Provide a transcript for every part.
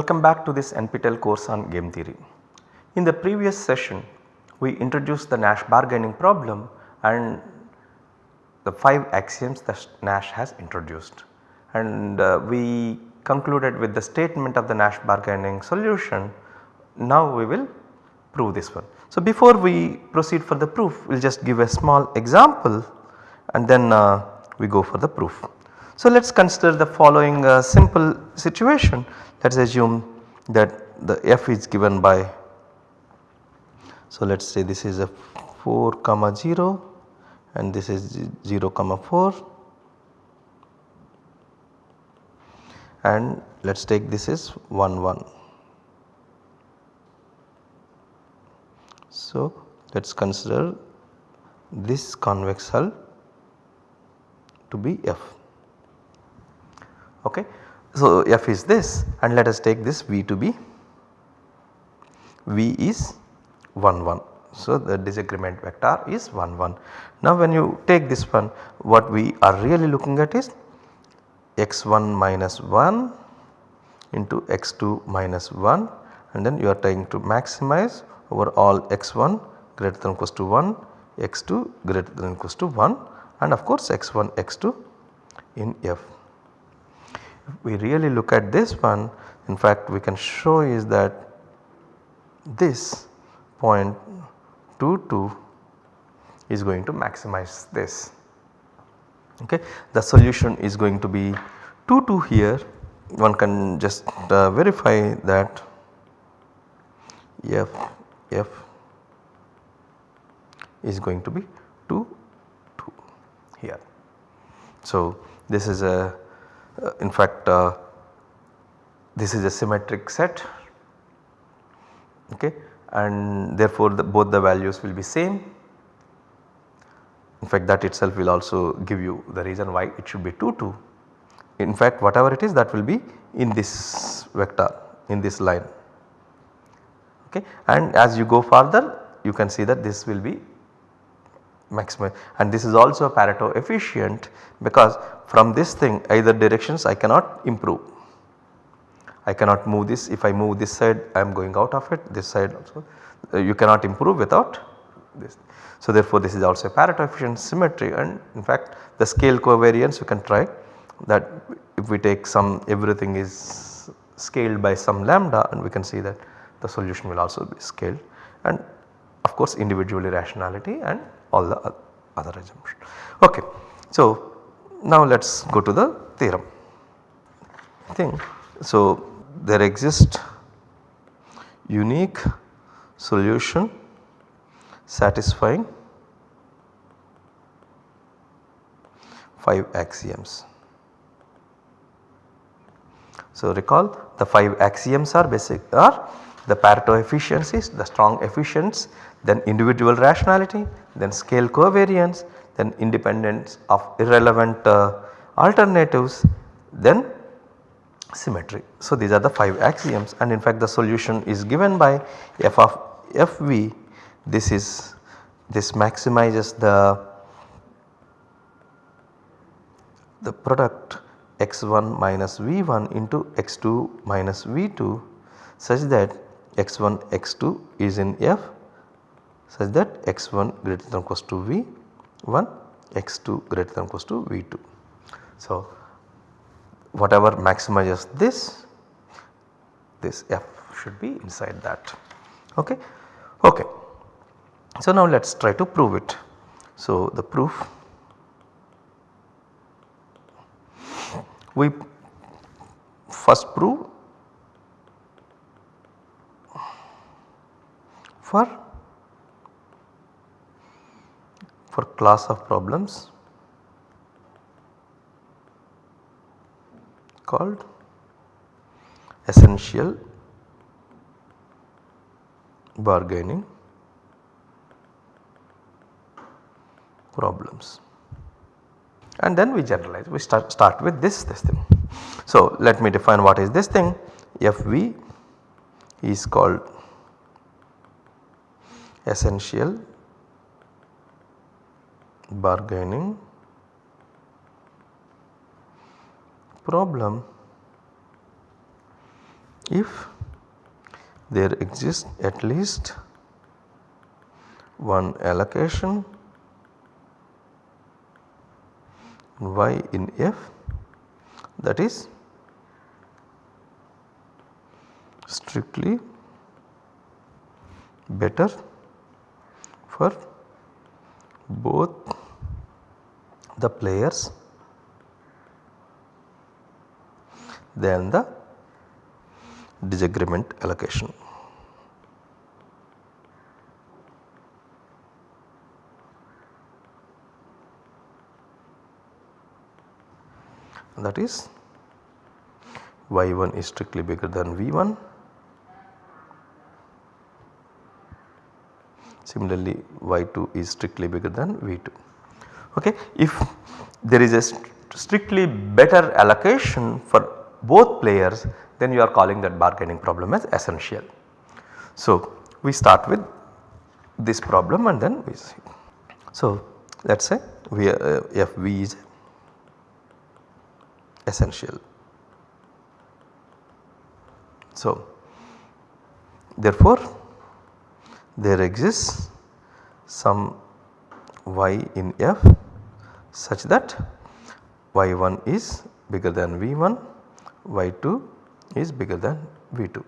Welcome back to this NPTEL course on game theory. In the previous session we introduced the Nash bargaining problem and the 5 axioms that Nash has introduced and uh, we concluded with the statement of the Nash bargaining solution. Now we will prove this one. So before we proceed for the proof we will just give a small example and then uh, we go for the proof. So let us consider the following uh, simple situation. Let us assume that the f is given by so let us say this is a 4 comma 0 and this is 0 comma 4 and let us take this is 1 1. So let us consider this convex hull to be f ok. So f is this and let us take this v to be v is 1 1. So the disagreement vector is 1 1. Now when you take this one what we are really looking at is x1 minus 1 into x2 minus 1 and then you are trying to maximize over all x1 greater than or equals to 1, x2 greater than or equals to 1 and of course x1, x2 in f. We really look at this one in fact we can show is that this point 2 2 is going to maximize this okay. The solution is going to be 2 2 here one can just uh, verify that f f is going to be 2 2 here. So this is a in fact uh, this is a symmetric set okay? And therefore the, both the values will be same. In fact that itself will also give you the reason why it should be 2 2. In fact whatever it is that will be in this vector in this line okay? And as you go further you can see that this will be maximum. And this is also a Pareto efficient because from this thing either directions I cannot improve. I cannot move this. If I move this side I am going out of it. This side also uh, you cannot improve without this. So therefore this is also a Pareto efficient symmetry. And in fact the scale covariance you can try that if we take some everything is scaled by some lambda and we can see that the solution will also be scaled. And of course individually rationality and all the other assumptions. Okay. So now let us go to the theorem thing. So there exists unique solution satisfying 5 axioms. So recall the 5 axioms are basic are the Pareto efficiencies, the strong efficients, then individual rationality, then scale covariance, then independence of irrelevant uh, alternatives, then symmetry. So these are the 5 axioms and in fact the solution is given by f of fv this is this maximizes the the product x1 minus v1 into x2 minus v2 such that x1 x2 is in f such that x1 greater than equals to v1 x2 greater than equals to v2. So whatever maximizes this this f should be inside that okay. Okay. So now let us try to prove it. So the proof we first prove for for class of problems called essential bargaining problems and then we generalize we start, start with this this thing. So let me define what is this thing FV is called essential bargaining. Problem if there exists at least one allocation y in f that is strictly better for both the players than the disagreement allocation. that is y1 is strictly bigger than v1 similarly y2 is strictly bigger than v2 okay if there is a st strictly better allocation for both players then you are calling that bargaining problem as essential. So we start with this problem and then we see. So let us say we uh, FV is essential. So therefore there exists some y in f such that y1 is bigger than v1 y2 is bigger than V2.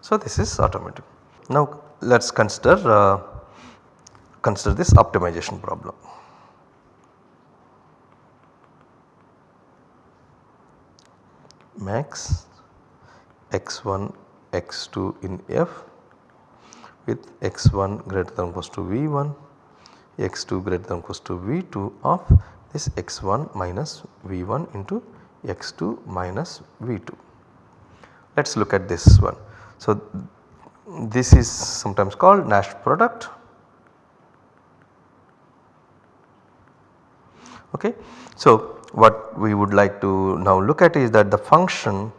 So this is automatic. Now let us consider uh, consider this optimization problem. Max x1 x2 in f with x1 greater than or equals to v1 x2 greater than equals to v2 of this x1 minus v1 into x2 minus v2. Let us look at this one. So, this is sometimes called Nash product. Okay. So, what we would like to now look at is that the function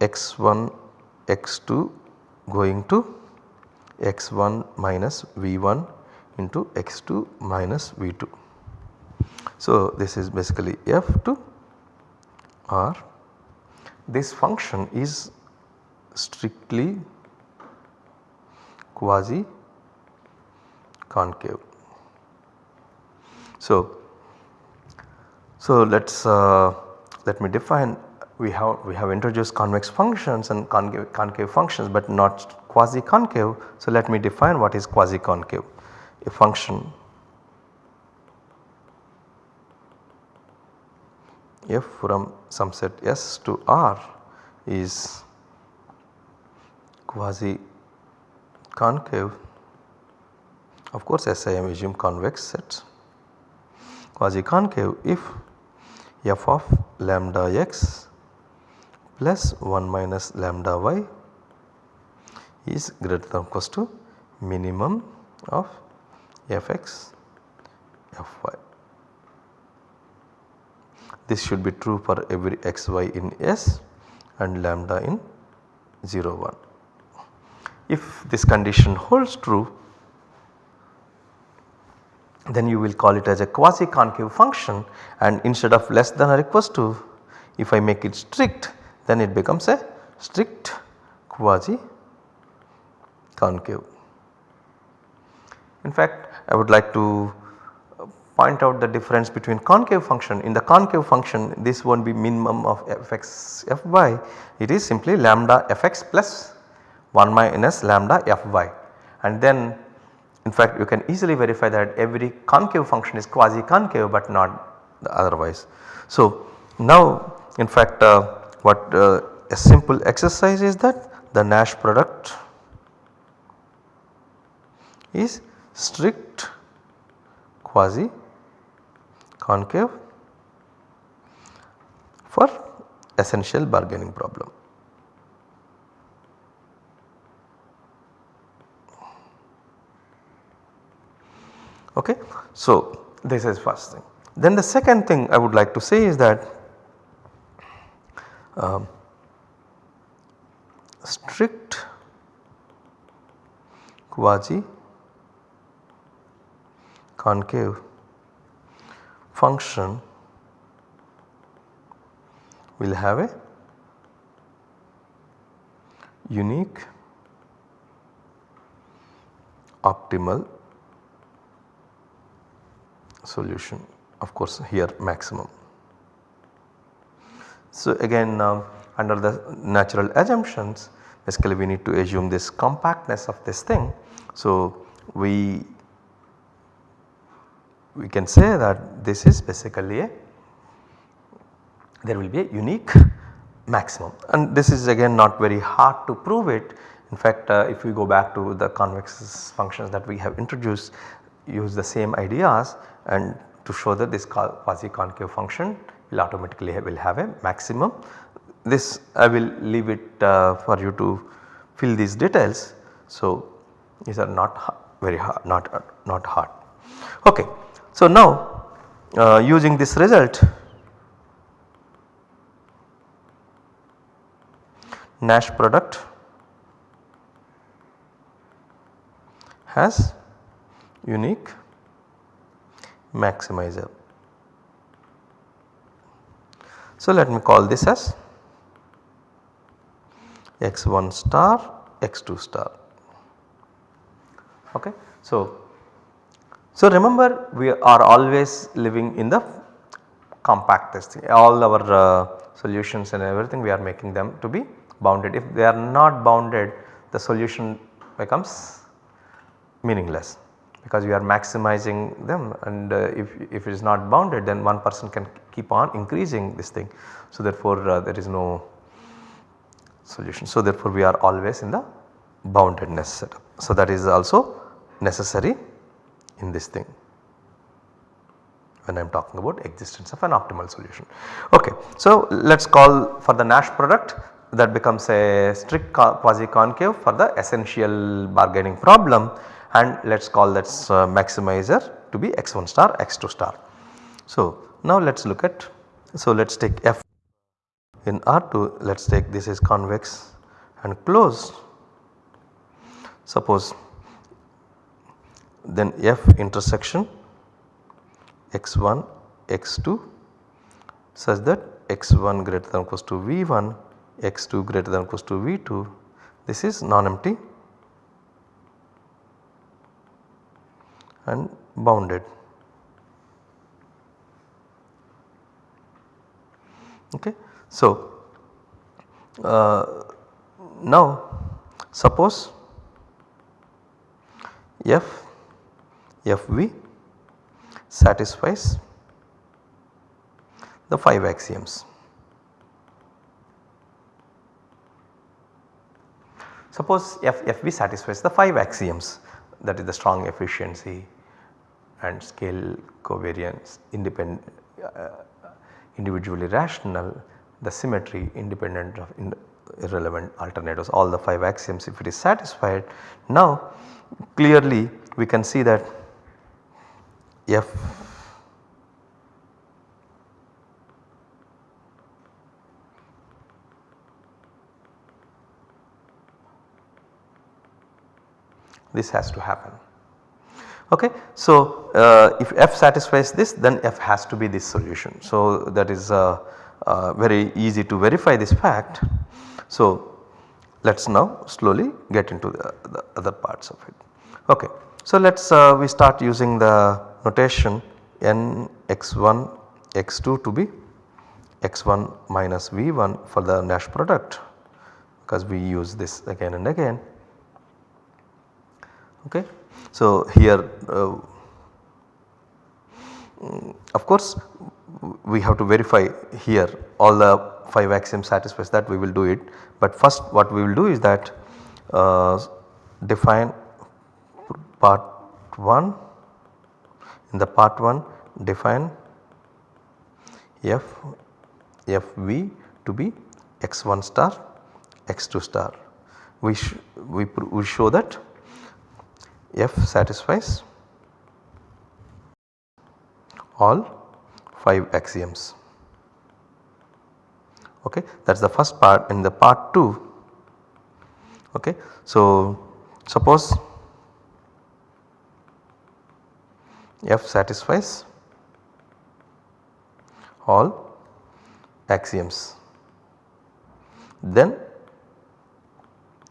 x1 x2 going to x1 minus v1 into x2 minus v2. So, this is basically f2 r. this function is strictly quasi concave. So, so let us uh, let me define we have we have introduced convex functions and concave, concave functions but not quasi concave. So, let me define what is quasi concave a function. F from some set S to R is quasi concave. Of course SI am assume convex set. Quasi concave if f of lambda x plus 1 minus lambda y is greater than or equals to minimum of fx fy. This should be true for every xy in S and lambda in 0 1. If this condition holds true then you will call it as a quasi concave function and instead of less than or equals to if I make it strict then it becomes a strict quasi concave. In fact I would like to point out the difference between concave function. In the concave function this not be minimum of fx fy it is simply lambda fx plus 1 minus lambda fy and then in fact you can easily verify that every concave function is quasi concave but not otherwise. So now in fact uh, what uh, a simple exercise is that the Nash product is strict quasi concave for essential bargaining problem. Okay. So, this is first thing. Then the second thing I would like to say is that um, strict quasi concave function will have a unique optimal solution of course here maximum. So again uh, under the natural assumptions basically we need to assume this compactness of this thing. So we we can say that this is basically a there will be a unique maximum and this is again not very hard to prove it. In fact uh, if we go back to the convex functions that we have introduced use the same ideas and to show that this quasi concave function will automatically have, will have a maximum. This I will leave it uh, for you to fill these details. So these are not very hard not, not hard. Okay. So now uh, using this result Nash product has unique maximizer. So let me call this as x1 star x2 star okay. So, so remember we are always living in the compactest all our uh, solutions and everything we are making them to be bounded if they are not bounded the solution becomes meaningless because we are maximizing them and uh, if, if it is not bounded then one person can keep on increasing this thing. So therefore uh, there is no solution. So therefore we are always in the boundedness setup. So that is also necessary in this thing when I am talking about existence of an optimal solution. Okay. So let us call for the Nash product that becomes a strict quasi concave for the essential bargaining problem and let us call that uh, maximizer to be x1 star x2 star. So now let us look at so let us take f in R2 let us take this is convex and closed suppose then f intersection x1 x2 such that x1 greater than or equals to v1 x2 greater than or equals to v2 this is non-empty and bounded. Okay. So, uh, now suppose f fv satisfies the 5 axioms. Suppose f fv satisfies the 5 axioms that is the strong efficiency and scale covariance independent uh, individually rational the symmetry independent of in irrelevant alternatives all the 5 axioms if it is satisfied. Now clearly we can see that f this has to happen. Okay. So, uh, if f satisfies this then f has to be this solution. So, that is uh, uh, very easy to verify this fact. So, let us now slowly get into the, the, other parts of it. Okay. So, let us uh, we start using the notation n x1 x2 to be x1 minus v1 for the Nash product because we use this again and again Okay. So, here uh, of course we have to verify here all the 5 axioms satisfies that we will do it. But first what we will do is that uh, define part 1 in the part 1 define f fv to be x1 star x2 star. We, we, we show that F satisfies all 5 axioms. Okay, that is the first part in the part 2. Okay, so suppose F satisfies all axioms then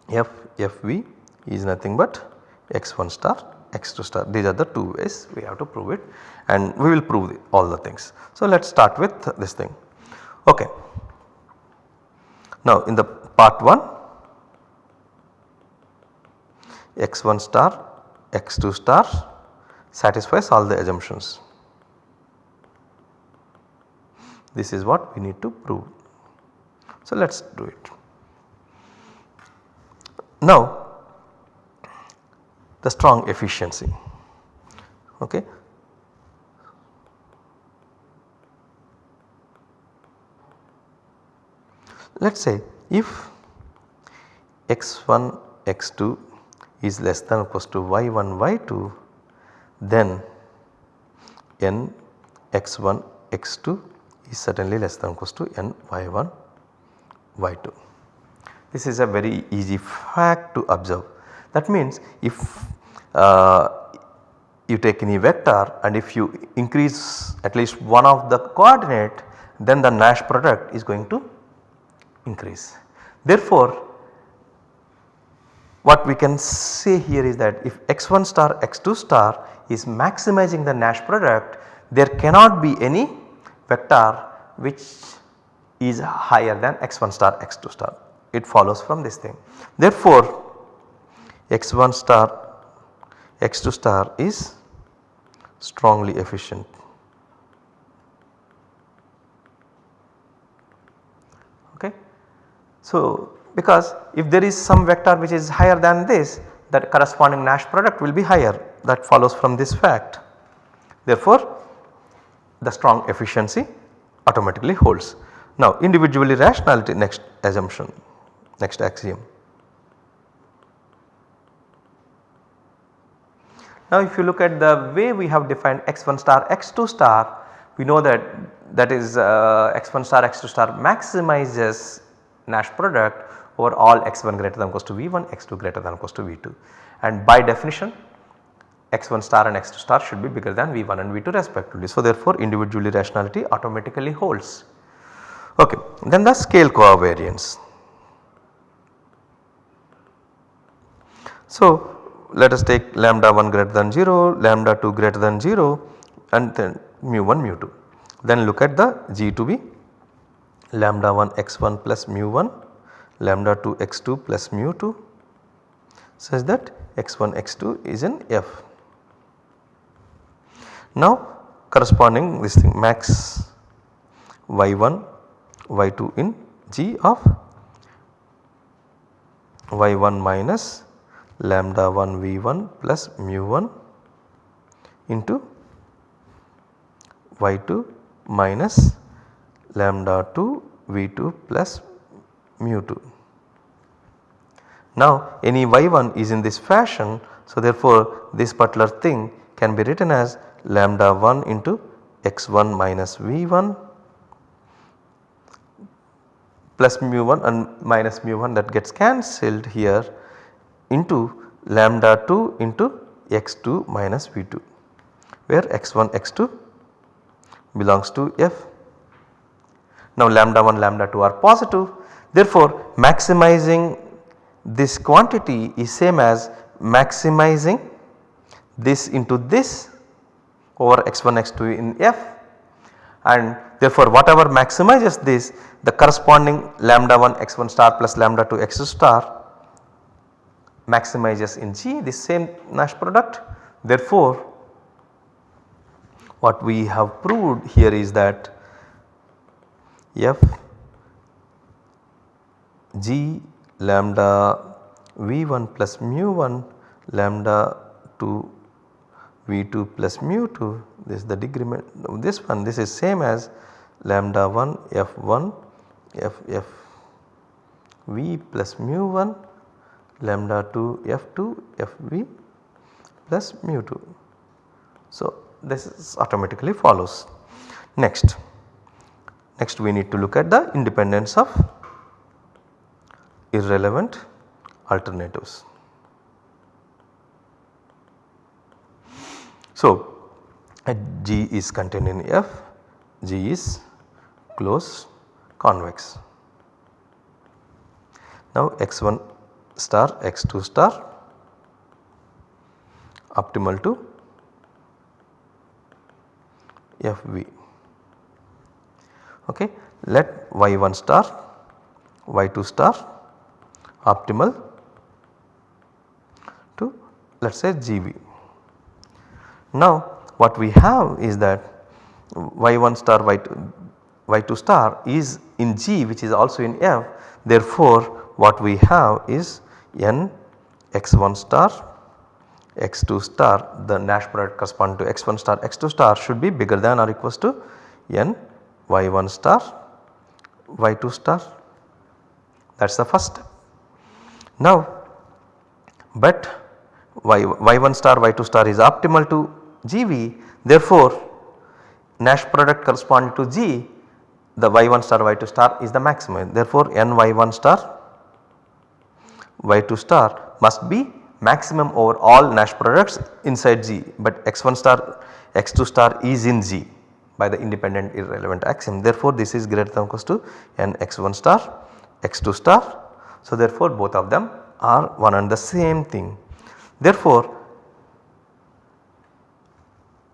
f f v is nothing but x1 star x2 star these are the two ways we have to prove it and we will prove the, all the things. So let us start with this thing ok. Now in the part 1 x1 star x2 star satisfies all the assumptions. This is what we need to prove. So let us do it. Now the strong efficiency okay. Let us say if x1 x2 is less than or equals to y1 y2 then n x1 x2 is certainly less than or equals to n y1 y2. This is a very easy fact to observe that means if uh, you take any vector and if you increase at least one of the coordinate then the Nash product is going to increase. Therefore, what we can say here is that if x1 star x2 star is maximizing the Nash product there cannot be any vector which is higher than x1 star x2 star it follows from this thing. Therefore, x1 star x2 star is strongly efficient. Okay. So, because if there is some vector which is higher than this that corresponding Nash product will be higher that follows from this fact. Therefore, the strong efficiency automatically holds. Now individually rationality next assumption next axiom. Now if you look at the way we have defined x1 star x2 star we know that that is uh, x1 star x2 star maximizes Nash product over all x1 greater than equals to v1 x2 greater than equals to v2 and by definition x1 star and x2 star should be bigger than v1 and v2 respectively. So therefore individually rationality automatically holds. Okay. Then the scale covariance. So let us take lambda 1 greater than 0, lambda 2 greater than 0 and then mu 1 mu 2. Then look at the G to be lambda 1 x1 plus mu 1, lambda 2 x2 plus mu 2 such that x1 x2 is in F. Now corresponding this thing max y1 y2 in G of y1 minus lambda 1 v1 plus mu 1 into y2 minus lambda 2 v2 plus mu 2. Now any y1 is in this fashion so therefore this particular thing can be written as lambda 1 into x1 minus v1 plus mu 1 and minus mu 1 that gets cancelled here into lambda 2 into x2 minus v2 where x1 x2 belongs to f. Now lambda 1 lambda 2 are positive therefore maximizing this quantity is same as maximizing this into this over x1 x2 in f and therefore whatever maximizes this the corresponding lambda 1 x1 star plus lambda 2 x2 star maximizes in G the same Nash product. Therefore, what we have proved here is that f g lambda v1 plus mu 1 lambda 2 v2 plus mu 2 this is the decrement this one this is same as lambda 1 f1 f f v plus mu 1 lambda 2 f2 fv plus mu 2. So this is automatically follows. Next, next we need to look at the independence of irrelevant alternatives. So G is contained in F, G is closed convex. Now x1 star x2 star optimal to fv okay. Let y1 star y2 star optimal to let us say gv. Now what we have is that y1 star y2, y2 star is in g which is also in f therefore what we have is n x1 star x2 star the Nash product corresponding to x1 star x2 star should be bigger than or equals to n y1 star y2 star that is the first step. Now but y, y1 star y2 star is optimal to GV therefore Nash product corresponding to G the y1 star y2 star is the maximum therefore n y1 star y2 star must be maximum over all Nash products inside G but x1 star x2 star is in G by the independent irrelevant axiom. Therefore, this is greater than or equals to n x1 star x2 star. So, therefore, both of them are one and the same thing. Therefore,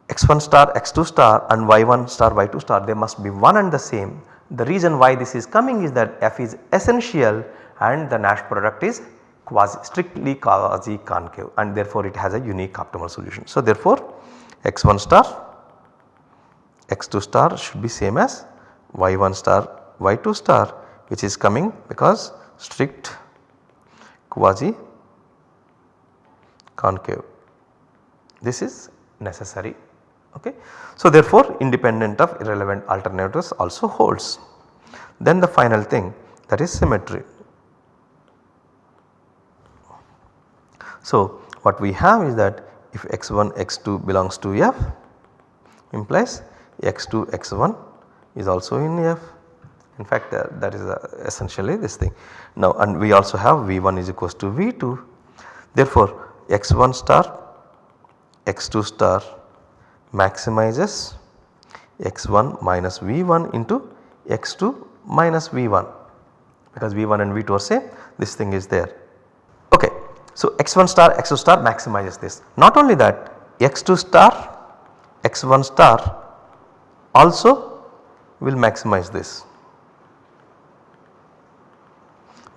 x1 star x2 star and y1 star y2 star they must be one and the same. The reason why this is coming is that f is essential and the Nash product is quasi strictly quasi concave and therefore it has a unique optimal solution. So therefore x1 star x2 star should be same as y1 star y2 star which is coming because strict quasi concave this is necessary okay. So therefore independent of irrelevant alternatives also holds. Then the final thing that is symmetry. So, what we have is that if x1 x2 belongs to f implies x2 x1 is also in f in fact uh, that is uh, essentially this thing. Now and we also have v1 is equals to v2 therefore x1 star x2 star maximizes x1 minus v1 into x2 minus v1 because v1 and v2 are same this thing is there okay. so x1 star x2 star maximizes this. Not only that x2 star x1 star also will maximize this.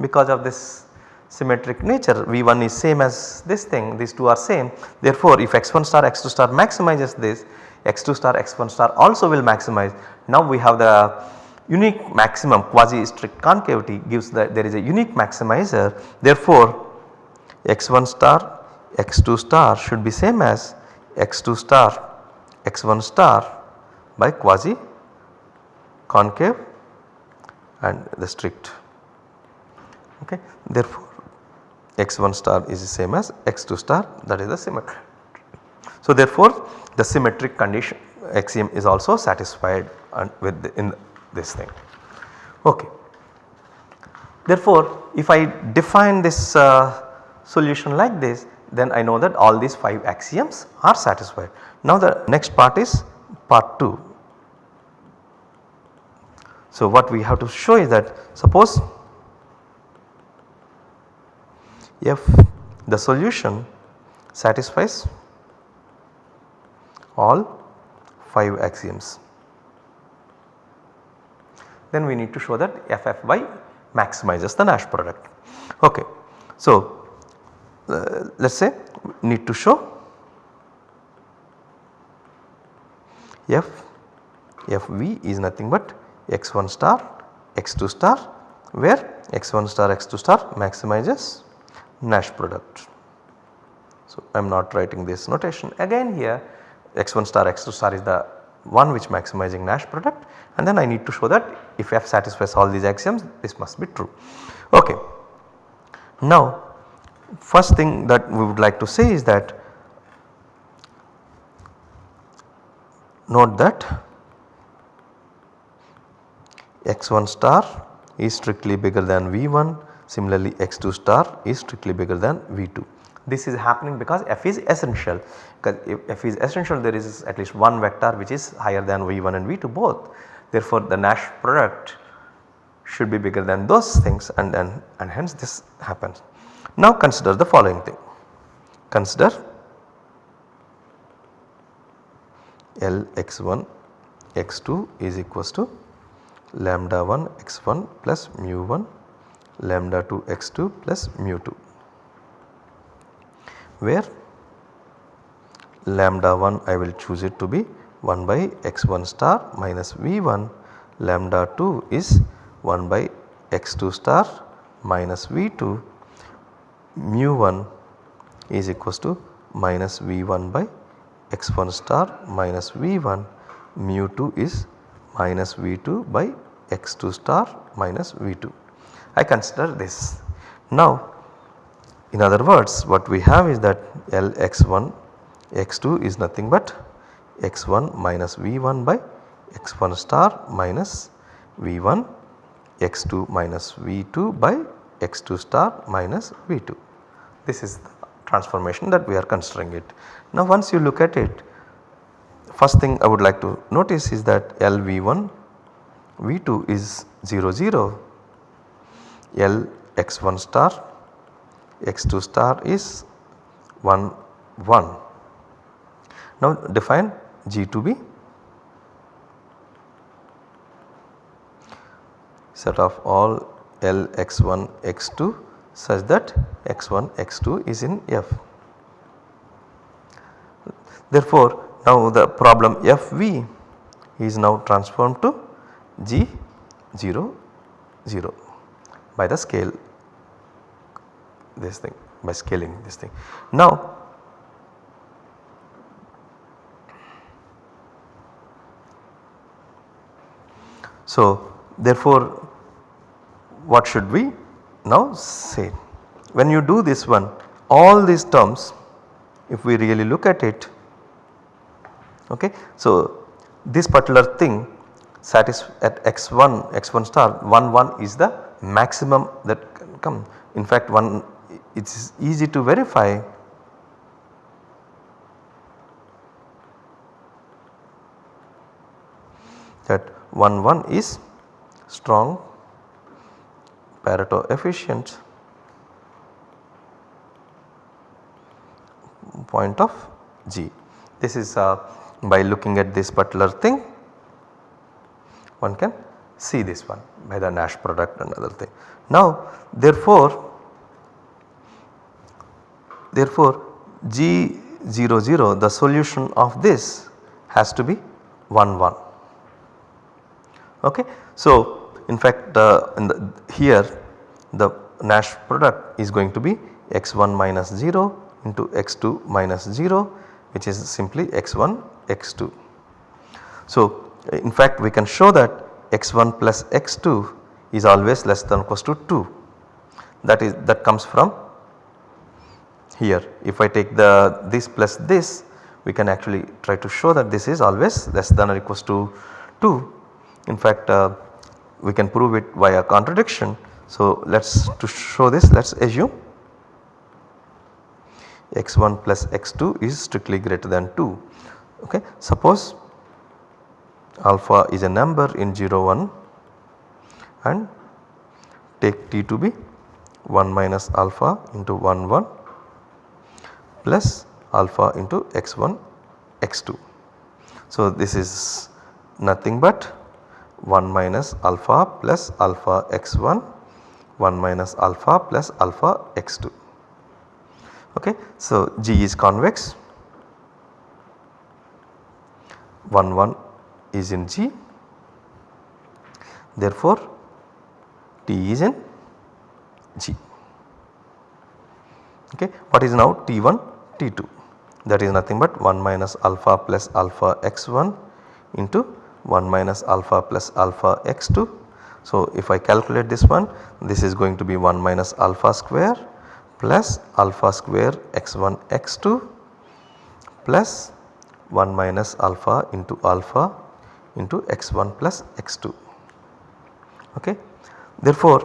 Because of this symmetric nature V1 is same as this thing these two are same. Therefore if x1 star x2 star maximizes this x2 star x1 star also will maximize. Now we have the unique maximum quasi strict concavity gives that there is a unique maximizer. Therefore x1 star x2 star should be same as x2 star x1 star by quasi concave and the strict okay. Therefore, x1 star is the same as x2 star that is the symmetry. So, therefore, the symmetric condition axiom is also satisfied with the, in this thing. Okay. Therefore, if I define this uh, solution like this then I know that all these 5 axioms are satisfied. Now the next part is part 2. So what we have to show is that suppose if the solution satisfies all 5 axioms then we need to show that FFY maximizes the Nash product. Okay. So uh, let us say need to show f fv is nothing but x1 star x2 star where x1 star x2 star maximizes Nash product. So I am not writing this notation again here x1 star x2 star is the one which maximizing Nash product and then I need to show that if f satisfies all these axioms this must be true. Okay. Now first thing that we would like to say is that note that x1 star is strictly bigger than V1 similarly x2 star is strictly bigger than V2. This is happening because f is essential because if f is essential there is at least one vector which is higher than V1 and V2 both. Therefore, the Nash product should be bigger than those things and then and hence this happens. Now consider the following thing. Consider L x1 x2 is equals to lambda 1 x1 plus mu 1 lambda 2 x2 plus mu 2 where lambda 1 I will choose it to be 1 by x1 star minus v1 lambda 2 is 1 by x2 star minus v2 mu 1 is equals to minus v1 by x1 star minus v1 mu 2 is minus v2 by x2 star minus v2. I consider this. Now in other words what we have is that L x1 x2 is nothing but x1 minus v1 by x1 star minus v1 x2 minus v2 by x2 star minus v2. This is the transformation that we are considering it. Now once you look at it first thing I would like to notice is that LV1 V2 is 0 0 L x1 star x2 star is 1 1. Now define G to be set of all L x1 x2 such that x1 x2 is in F. Therefore now the problem Fv is now transformed to G 0 0 by the scale this thing by scaling this thing. Now so therefore what should we now say? When you do this one all these terms if we really look at it okay. So this particular thing satis at x1 x1 star 1 1 is the maximum that can come. In fact one it is easy to verify that 1 1 is strong Pareto efficient point of G. This is uh, by looking at this particular thing one can see this one by the Nash product and other thing. Now therefore, therefore G00 the solution of this has to be 1 1 okay. So in fact uh, in the, here the Nash product is going to be x1 minus 0 into x2 minus 0 which is simply x1 x2. So in fact we can show that x1 plus x2 is always less than or equals to 2 that is that comes from here if I take the this plus this we can actually try to show that this is always less than or equals to 2. In fact uh, we can prove it via contradiction. So let us to show this let us assume x1 plus x2 is strictly greater than 2 okay. Suppose alpha is a number in 0 1 and take t to be 1 minus alpha into 1 1 plus alpha into x1 x2. So this is nothing but 1 minus alpha plus alpha x1 1 minus alpha plus alpha x2 okay. So G is convex 1 1 is in G therefore T is in G okay. What is now T1 T2 that is nothing but 1 minus alpha plus alpha x1 into 1 minus alpha plus alpha x2. So if I calculate this one this is going to be 1 minus alpha square plus alpha square x1 x2 plus 1 minus alpha into alpha into x1 plus x2 okay. Therefore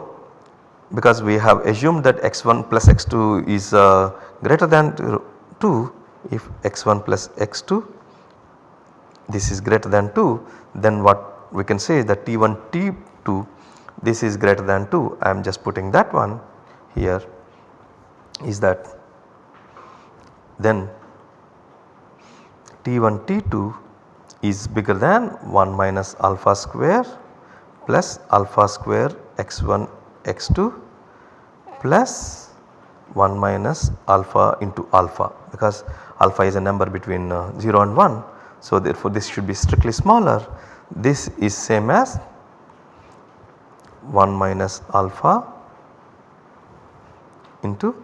because we have assumed that x1 plus x2 is uh, greater than 2 if x1 plus x2 this is greater than 2 then what we can say is that T1 T2 this is greater than 2 I am just putting that one here is that. Then T1 T2 is bigger than 1 minus alpha square plus alpha square x1 x2 plus 1 minus alpha into alpha because alpha is a number between uh, 0 and 1. So therefore this should be strictly smaller. This is same as 1 minus alpha into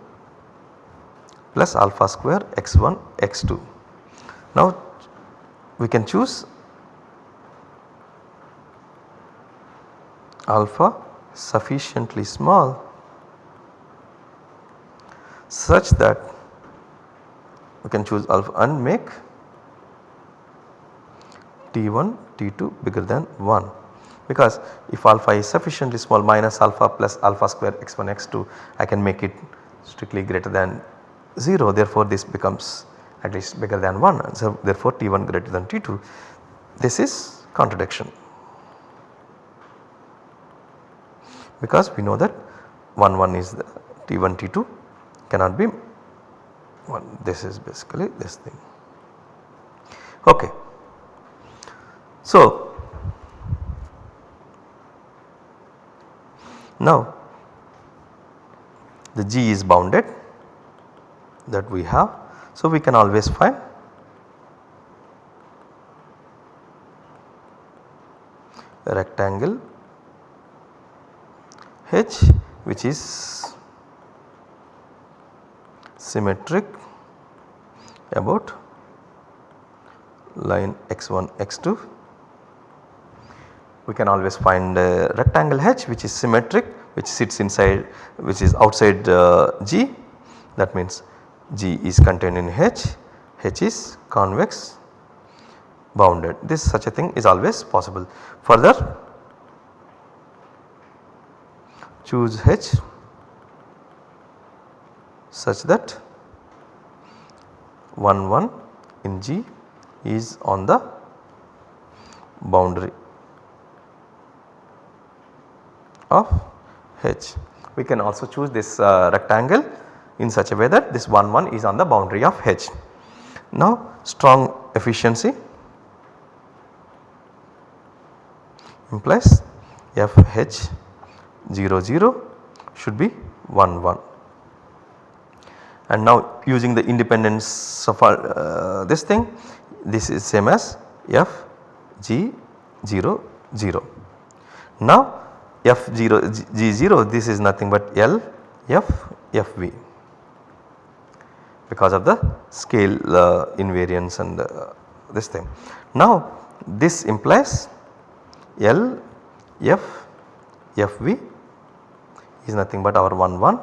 plus alpha square x1 x2. Now we can choose alpha sufficiently small such that we can choose alpha and make T1 T2 bigger than 1 because if alpha is sufficiently small minus alpha plus alpha square x1 x2 I can make it strictly greater than 0 therefore this becomes at least bigger than 1 so therefore T1 greater than T2 this is contradiction because we know that 1 1 is the T1 T2 cannot be 1 this is basically this thing. Okay. So now the G is bounded that we have. So, we can always find a rectangle H which is symmetric about line x1 x2 we can always find a rectangle H which is symmetric which sits inside which is outside uh, G. That means G is contained in H, H is convex bounded this such a thing is always possible. Further choose H such that 1 1 in G is on the boundary of H. We can also choose this uh, rectangle in such a way that this 1 1 is on the boundary of H. Now strong efficiency implies f h 0 0 should be 1 1 and now using the independence of uh, this thing this is same as f g 0 0. Now f 0 g 0 this is nothing but L f f v because of the scale uh, invariance and uh, this thing. Now this implies L F F V is nothing but our 1 1.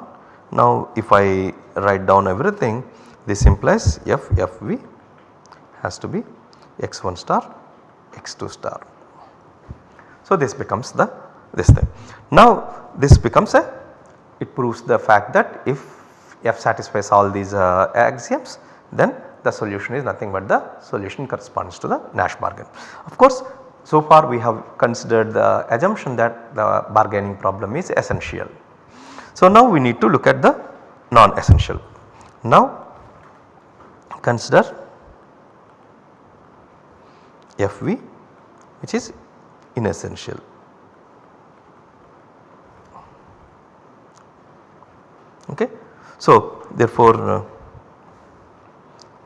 Now if I write down everything this implies F F V has to be x1 star x2 star. So this becomes the this thing. Now this becomes a it proves the fact that if F satisfies all these uh, axioms then the solution is nothing but the solution corresponds to the Nash bargain. Of course so far we have considered the assumption that the bargaining problem is essential. So now we need to look at the non-essential. Now consider FV which is inessential. Okay. So therefore uh,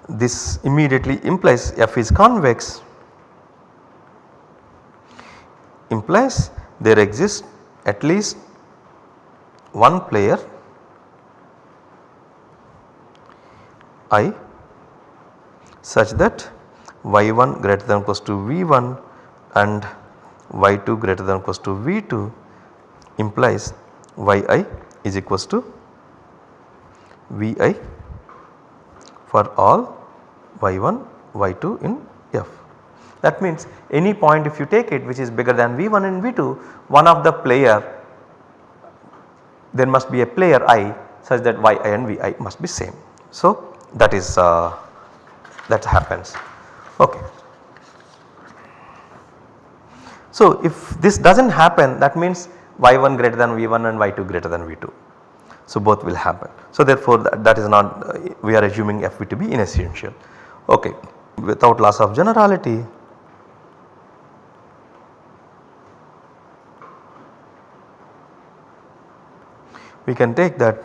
this immediately implies f is convex. Implies there exists at least one player i such that y1 greater than or equals to v1 and y2 greater than or equals to v2 implies yi is equals to Vi for all y1 y2 in f. That means any point if you take it which is bigger than V1 and V2 one of the player there must be a player i such that yi and vi must be same. So that is uh, that happens okay. So if this does not happen that means y1 greater than v1 and y2 greater than v2. So both will happen. So therefore that, that is not uh, we are assuming Fv to be inessential. Okay. Without loss of generality we can take that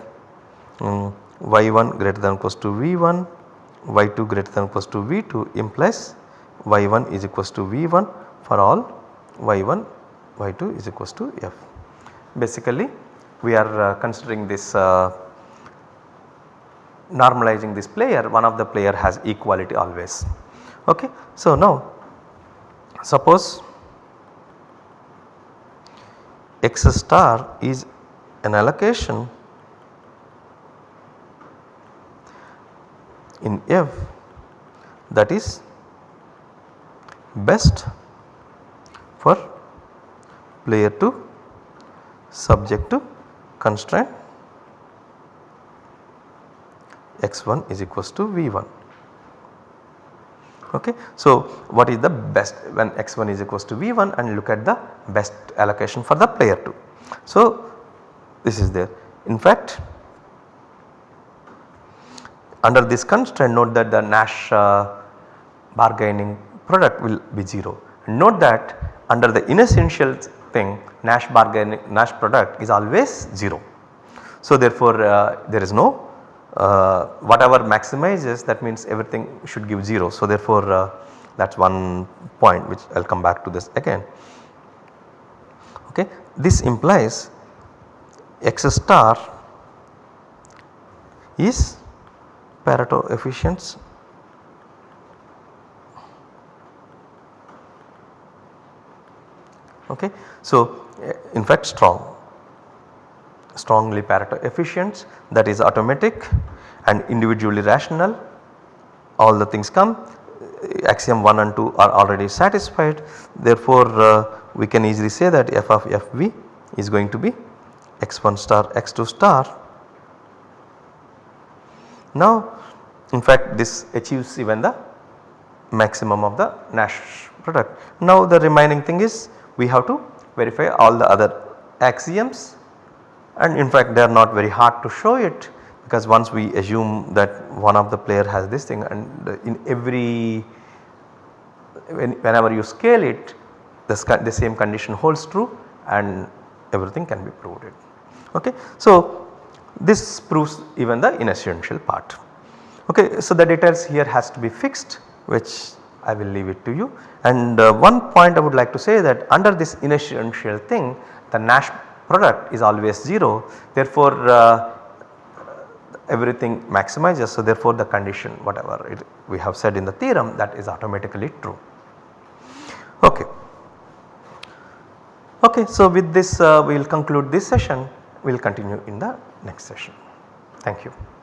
um, y1 greater than equals to v1 y2 greater than equals to v2 implies y1 is equals to v1 for all y1 y2 is equals to f. Basically we are uh, considering this uh, normalizing this player one of the player has equality always. Okay. So now suppose x star is an allocation in F that is best for player 2 subject to constraint x1 is equals to v1. Okay. So, what is the best when x1 is equals to v1 and look at the best allocation for the player 2. So, this is there. In fact, under this constraint note that the Nash uh, bargaining product will be 0. Note that under the inessential thing Nash bargaining Nash product is always 0. So therefore uh, there is no uh, whatever maximizes that means everything should give 0. So therefore uh, that is one point which I will come back to this again. Okay. This implies x star is Pareto efficiency okay. So in fact strong strongly Pareto efficient that is automatic and individually rational all the things come axiom 1 and 2 are already satisfied therefore uh, we can easily say that f of fv is going to be x1 star x2 star. Now in fact this achieves even the maximum of the Nash product. Now the remaining thing is we have to verify all the other axioms and in fact they are not very hard to show it because once we assume that one of the player has this thing and in every when, whenever you scale it the, the same condition holds true and everything can be proved. Okay. So, this proves even the inessential part. Okay. So, the details here has to be fixed which I will leave it to you and uh, one point I would like to say that under this inessential thing the Nash product is always 0 therefore uh, everything maximizes so therefore the condition whatever it, we have said in the theorem that is automatically true. Okay. Okay, so with this uh, we will conclude this session we will continue in the next session. Thank you.